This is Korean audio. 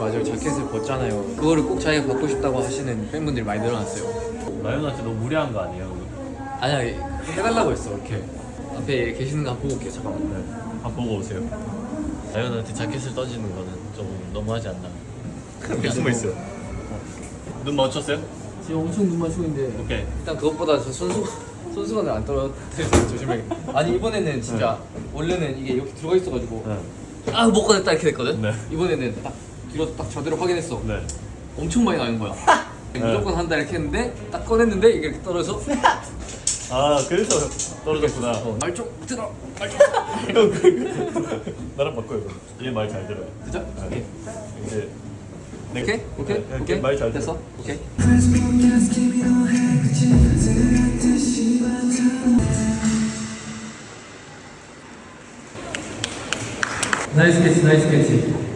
맞아요. 자켓을 벗잖아요. 그거를 꼭 자기가 받고 싶다고 하시는 팬분들이 많이 늘어났어요. 라이언한테 너무 무리한 거 아니에요? 아니야 해달라고 했어 이렇게 앞에 계시는 거 한번 보고 올게요 잠깐만 네. 한번 보고 오세요. 라이언한테 자켓을 떠지는 거는 좀 너무하지 않나? 그렇게 숨어 있어요. 눈 맞췄어요? 지금 엄청 눈 맞추고 있는데 오케이. 일단 그것보다 저 손수 손수건을 안 떨어뜨려서 조심해 아니 이번에는 진짜 원래는 이게 여기 들어가 있어가지고 네. 아못 꺼냈다 이렇게 됐거든 네. 이번에는 딱 뒤로 딱 저대로 확인했어. 네. 엄청 많이 나는 거야. 무조건 한다 이렇게 했는데 딱 꺼냈는데 이게 이렇게 떨어져서 아 그래서 떨어졌구나. 어, 말좀 들어 말좀 나랑 바꿔요. 얘말 잘 들어요. 그죠? 오케이. 이제 네. 오케이? 오케이? 네, 오케이? 말잘 됐어? 오케이. 나이스 캐치 나이스 캐치